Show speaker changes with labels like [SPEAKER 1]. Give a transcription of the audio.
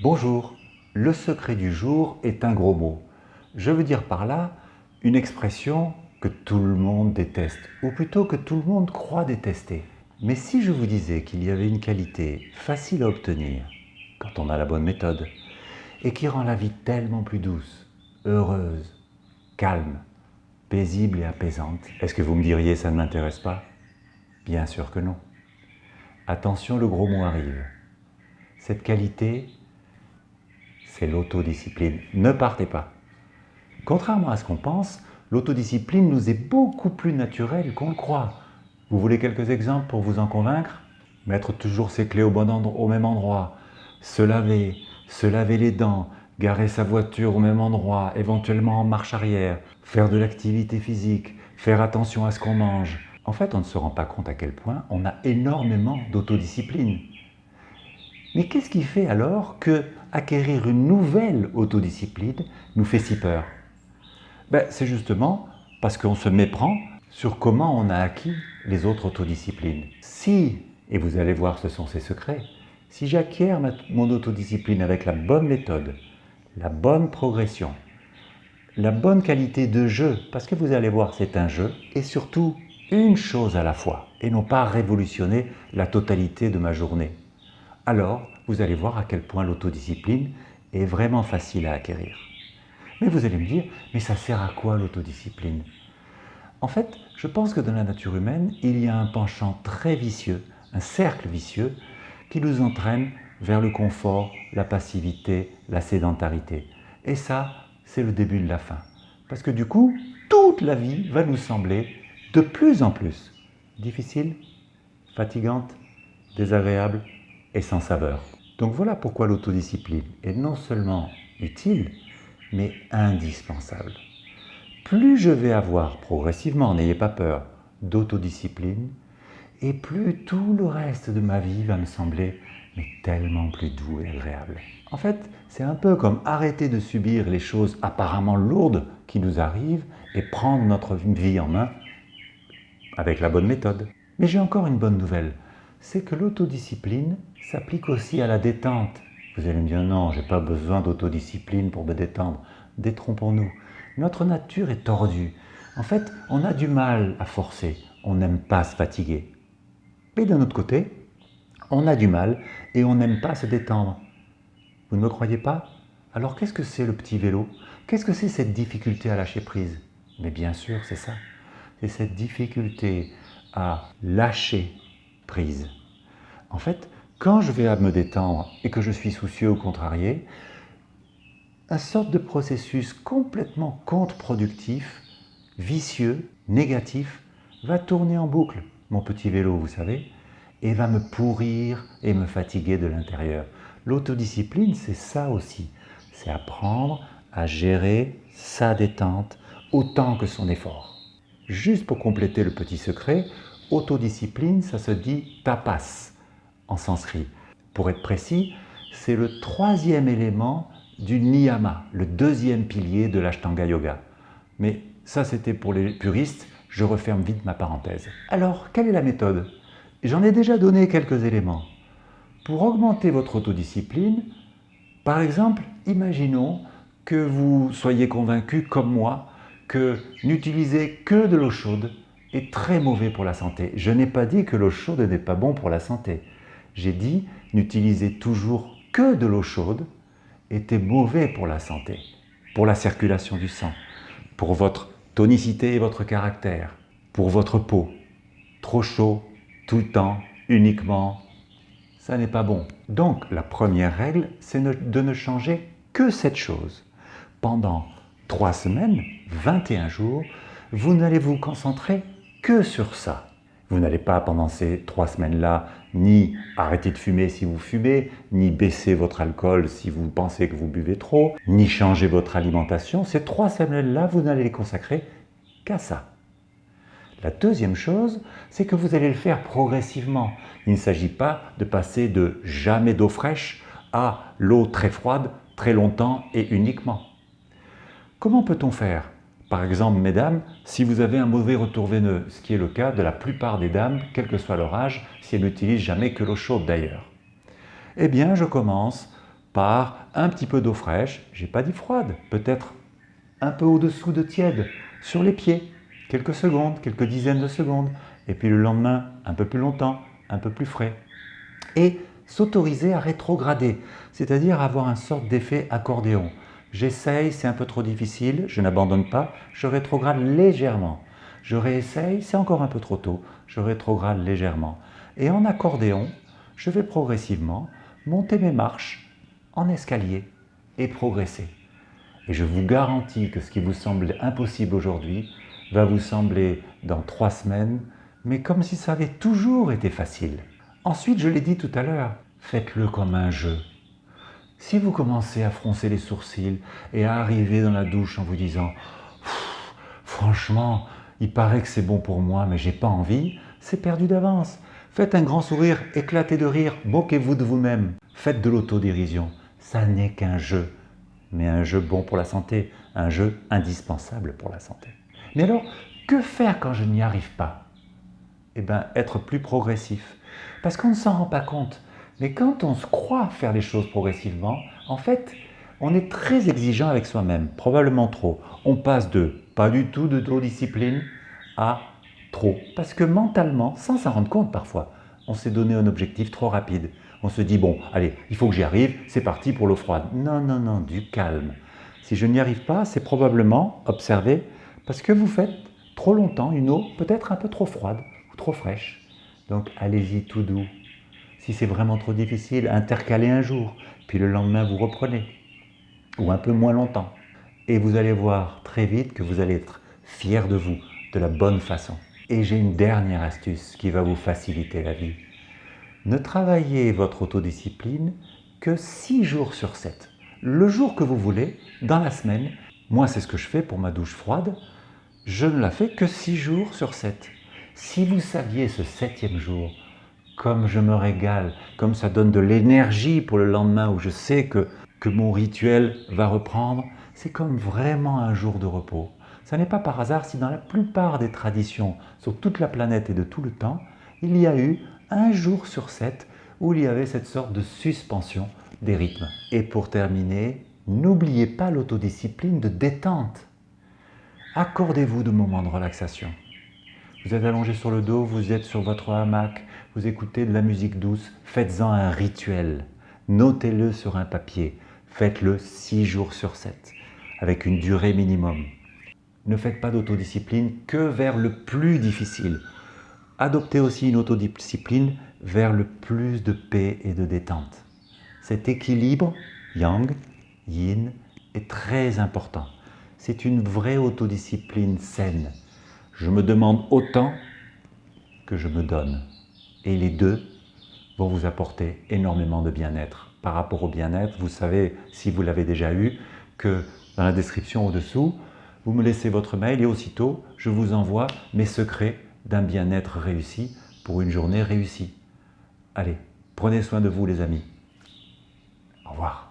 [SPEAKER 1] Bonjour, le secret du jour est un gros mot. Je veux dire par là une expression que tout le monde déteste, ou plutôt que tout le monde croit détester. Mais si je vous disais qu'il y avait une qualité facile à obtenir, quand on a la bonne méthode, et qui rend la vie tellement plus douce, heureuse, calme, paisible et apaisante, est-ce que vous me diriez ça ne m'intéresse pas? Bien sûr que non. Attention, le gros mot arrive. Cette qualité, c'est l'autodiscipline. Ne partez pas. Contrairement à ce qu'on pense, l'autodiscipline nous est beaucoup plus naturelle qu'on le croit. Vous voulez quelques exemples pour vous en convaincre? Mettre toujours ses clés au, bon endroit, au même endroit, se laver, se laver les dents, garer sa voiture au même endroit, éventuellement en marche arrière, faire de l'activité physique, faire attention à ce qu'on mange. En fait, on ne se rend pas compte à quel point on a énormément d'autodiscipline. Mais qu'est-ce qui fait alors que acquérir une nouvelle autodiscipline nous fait si peur ben, C'est justement parce qu'on se méprend sur comment on a acquis les autres autodisciplines. Si, et vous allez voir ce sont ces secrets, si j'acquiers mon autodiscipline avec la bonne méthode, la bonne progression, la bonne qualité de jeu, parce que vous allez voir c'est un jeu, et surtout une chose à la fois, et non pas révolutionner la totalité de ma journée alors vous allez voir à quel point l'autodiscipline est vraiment facile à acquérir. Mais vous allez me dire, mais ça sert à quoi l'autodiscipline? En fait, je pense que dans la nature humaine, il y a un penchant très vicieux, un cercle vicieux, qui nous entraîne vers le confort, la passivité, la sédentarité. Et ça, c'est le début de la fin. Parce que du coup, toute la vie va nous sembler de plus en plus difficile, fatigante, désagréable, et sans saveur. Donc voilà pourquoi l'autodiscipline est non seulement utile, mais indispensable. Plus je vais avoir progressivement, n'ayez pas peur, d'autodiscipline, et plus tout le reste de ma vie va me sembler tellement plus doux et agréable. En fait, c'est un peu comme arrêter de subir les choses apparemment lourdes qui nous arrivent et prendre notre vie en main avec la bonne méthode. Mais j'ai encore une bonne nouvelle, c'est que l'autodiscipline s'applique aussi à la détente. Vous allez me dire non, je n'ai pas besoin d'autodiscipline pour me détendre. Détrompons-nous. Notre nature est tordue. En fait, on a du mal à forcer. On n'aime pas se fatiguer. Mais d'un autre côté, on a du mal et on n'aime pas se détendre. Vous ne me croyez pas? Alors qu'est-ce que c'est le petit vélo? Qu'est-ce que c'est cette difficulté à lâcher prise? Mais bien sûr, c'est ça. C'est cette difficulté à lâcher En fait, quand je vais me détendre et que je suis soucieux ou contrarié, un sorte de processus complètement contre-productif, vicieux, négatif, va tourner en boucle, mon petit vélo, vous savez, et va me pourrir et me fatiguer de l'intérieur. L'autodiscipline, c'est ça aussi. C'est apprendre à gérer sa détente autant que son effort. Juste pour compléter le petit secret, Autodiscipline, ça se dit tapas en sanskrit. Pour être précis, c'est le troisième élément du niyama, le deuxième pilier de l'ashtanga yoga. Mais ça, c'était pour les puristes, je referme vite ma parenthèse. Alors, quelle est la méthode? J'en ai déjà donné quelques éléments. Pour augmenter votre autodiscipline, par exemple, imaginons que vous soyez convaincu, comme moi, que n'utiliser que de l'eau chaude est très mauvais pour la santé. Je n'ai pas dit que l'eau chaude n'est pas bon pour la santé. J'ai dit n'utiliser toujours que de l'eau chaude était mauvais pour la santé, pour la circulation du sang, pour votre tonicité et votre caractère, pour votre peau. Trop chaud, tout le temps, uniquement, ça n'est pas bon. Donc la première règle, c'est de ne changer que cette chose. Pendant trois semaines, 21 jours, vous n'allez vous concentrer que sur ça. Vous n'allez pas pendant ces trois semaines-là ni arrêter de fumer si vous fumez, ni baisser votre alcool si vous pensez que vous buvez trop, ni changer votre alimentation. Ces trois semaines-là, vous n'allez les consacrer qu'à ça. La deuxième chose, c'est que vous allez le faire progressivement. Il ne s'agit pas de passer de jamais d'eau fraîche à l'eau très froide très longtemps et uniquement. Comment peut-on faire par exemple, mesdames, si vous avez un mauvais retour veineux, ce qui est le cas de la plupart des dames, quel que soit leur âge, si elles n'utilisent jamais que l'eau chaude d'ailleurs. Eh bien, je commence par un petit peu d'eau fraîche, j'ai pas dit froide, peut-être un peu au-dessous de tiède, sur les pieds, quelques secondes, quelques dizaines de secondes, et puis le lendemain, un peu plus longtemps, un peu plus frais. Et s'autoriser à rétrograder, c'est-à-dire avoir un sorte d'effet accordéon. J'essaye, c'est un peu trop difficile, je n'abandonne pas, je rétrograde légèrement. Je réessaye, c'est encore un peu trop tôt, je rétrograde légèrement. Et en accordéon, je vais progressivement monter mes marches en escalier et progresser. Et je vous garantis que ce qui vous semble impossible aujourd'hui va vous sembler dans trois semaines, mais comme si ça avait toujours été facile. Ensuite, je l'ai dit tout à l'heure, faites-le comme un jeu. Si vous commencez à froncer les sourcils et à arriver dans la douche en vous disant « Franchement, il paraît que c'est bon pour moi, mais j'ai pas envie », c'est perdu d'avance. Faites un grand sourire, éclatez de rire, moquez-vous de vous-même. Faites de l'autodérision. Ça n'est qu'un jeu, mais un jeu bon pour la santé, un jeu indispensable pour la santé. Mais alors, que faire quand je n'y arrive pas? Eh bien, être plus progressif. Parce qu'on ne s'en rend pas compte. Mais quand on se croit faire les choses progressivement, en fait, on est très exigeant avec soi-même, probablement trop. On passe de pas du tout de discipline à trop. Parce que mentalement, sans s'en rendre compte parfois, on s'est donné un objectif trop rapide. On se dit, bon, allez, il faut que j'y arrive, c'est parti pour l'eau froide. Non, non, non, du calme. Si je n'y arrive pas, c'est probablement, observez, parce que vous faites trop longtemps une eau peut-être un peu trop froide ou trop fraîche. Donc allez-y tout doux. Si c'est vraiment trop difficile, intercalez un jour, puis le lendemain vous reprenez, ou un peu moins longtemps. Et vous allez voir très vite que vous allez être fier de vous, de la bonne façon. Et j'ai une dernière astuce qui va vous faciliter la vie. Ne travaillez votre autodiscipline que 6 jours sur 7. Le jour que vous voulez, dans la semaine, moi c'est ce que je fais pour ma douche froide, je ne la fais que 6 jours sur 7. Si vous saviez ce septième jour, comme je me régale, comme ça donne de l'énergie pour le lendemain où je sais que, que mon rituel va reprendre, c'est comme vraiment un jour de repos. Ce n'est pas par hasard si dans la plupart des traditions sur toute la planète et de tout le temps, il y a eu un jour sur sept où il y avait cette sorte de suspension des rythmes. Et pour terminer, n'oubliez pas l'autodiscipline de détente. Accordez-vous de moments de relaxation. Vous êtes allongé sur le dos, vous êtes sur votre hamac, vous écoutez de la musique douce, faites-en un rituel. Notez-le sur un papier, faites-le 6 jours sur 7, avec une durée minimum ne faites pas d'autodiscipline que vers le plus difficile. Adoptez aussi une autodiscipline vers le plus de paix et de détente. Cet équilibre yang, yin, est très important. C'est une vraie autodiscipline saine. Je me demande autant que je me donne. Et les deux vont vous apporter énormément de bien-être. Par rapport au bien-être, vous savez, si vous l'avez déjà eu, que dans la description au-dessous, vous me laissez votre mail et aussitôt, je vous envoie mes secrets d'un bien-être réussi pour une journée réussie. Allez, prenez soin de vous les amis. Au revoir.